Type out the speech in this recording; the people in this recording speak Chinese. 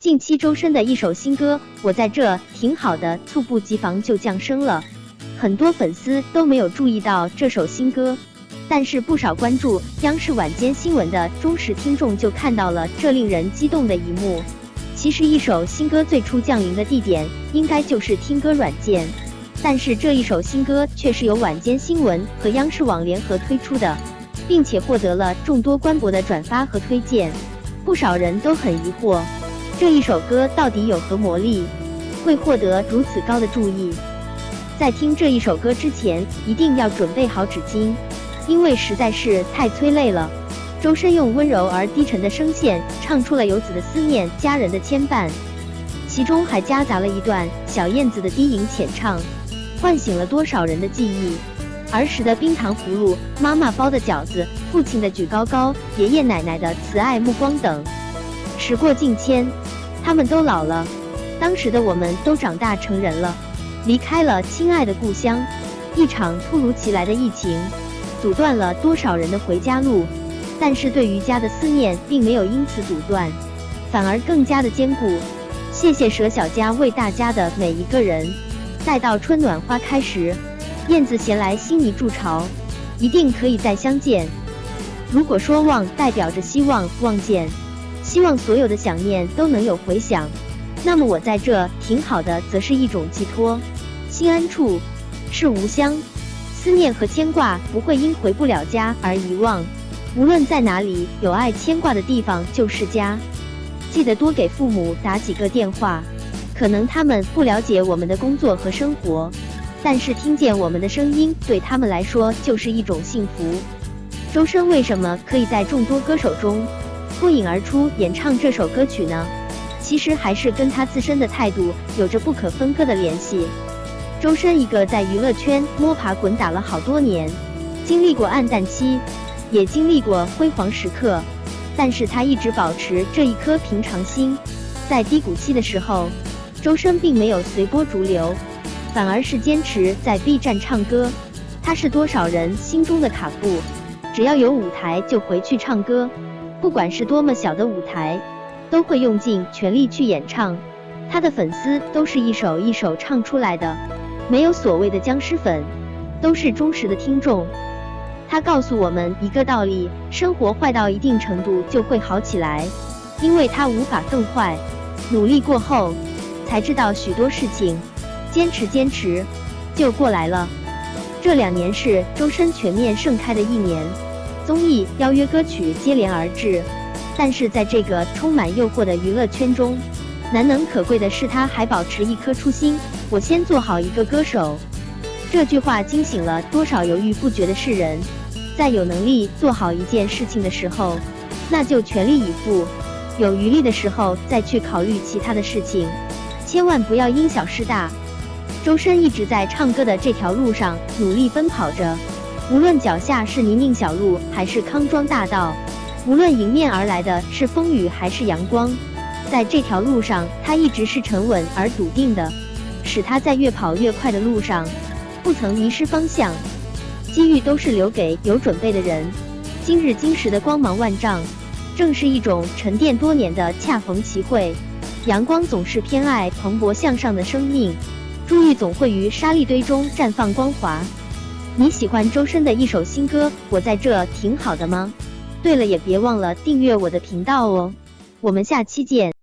近期周深的一首新歌《我在这挺好的》猝不及防就降生了，很多粉丝都没有注意到这首新歌，但是不少关注央视晚间新闻的忠实听众就看到了这令人激动的一幕。其实，一首新歌最初降临的地点应该就是听歌软件，但是这一首新歌却是由晚间新闻和央视网联合推出的，并且获得了众多官博的转发和推荐。不少人都很疑惑，这一首歌到底有何魔力，会获得如此高的注意？在听这一首歌之前，一定要准备好纸巾，因为实在是太催泪了。周深用温柔而低沉的声线唱出了游子的思念、家人的牵绊，其中还夹杂了一段小燕子的低吟浅唱，唤醒了多少人的记忆。儿时的冰糖葫芦、妈妈包的饺子、父亲的举高高、爷爷奶奶的慈爱目光等，时过境迁，他们都老了，当时的我们都长大成人了，离开了亲爱的故乡。一场突如其来的疫情，阻断了多少人的回家路。但是对于家的思念并没有因此阻断，反而更加的坚固。谢谢舍小家为大家的每一个人。待到春暖花开时，燕子衔来新泥筑巢，一定可以再相见。如果说望代表着希望望见，希望所有的想念都能有回响，那么我在这挺好的，则是一种寄托。心安处是吾乡，思念和牵挂不会因回不了家而遗忘。无论在哪里，有爱牵挂的地方就是家。记得多给父母打几个电话，可能他们不了解我们的工作和生活，但是听见我们的声音，对他们来说就是一种幸福。周深为什么可以在众多歌手中脱颖而出演唱这首歌曲呢？其实还是跟他自身的态度有着不可分割的联系。周深一个在娱乐圈摸爬滚打了好多年，经历过暗淡期。也经历过辉煌时刻，但是他一直保持这一颗平常心。在低谷期的时候，周深并没有随波逐流，反而是坚持在 B 站唱歌。他是多少人心中的卡布，只要有舞台就回去唱歌，不管是多么小的舞台，都会用尽全力去演唱。他的粉丝都是一首一首唱出来的，没有所谓的僵尸粉，都是忠实的听众。他告诉我们一个道理：生活坏到一定程度就会好起来，因为他无法更坏。努力过后，才知道许多事情，坚持坚持就过来了。这两年是周深全面盛开的一年，综艺、邀约歌曲接连而至。但是在这个充满诱惑的娱乐圈中，难能可贵的是他还保持一颗初心：我先做好一个歌手。这句话惊醒了多少犹豫不决的世人。在有能力做好一件事情的时候，那就全力以赴；有余力的时候再去考虑其他的事情，千万不要因小失大。周深一直在唱歌的这条路上努力奔跑着，无论脚下是泥泞小路还是康庄大道，无论迎面而来的是风雨还是阳光，在这条路上他一直是沉稳而笃定的，使他在越跑越快的路上不曾迷失方向。机遇都是留给有准备的人。今日今时的光芒万丈，正是一种沉淀多年的恰逢其会。阳光总是偏爱蓬勃向上的生命，珠玉总会于沙砾堆中绽放光华。你喜欢周深的一首新歌《我在这挺好的》吗？对了，也别忘了订阅我的频道哦。我们下期见。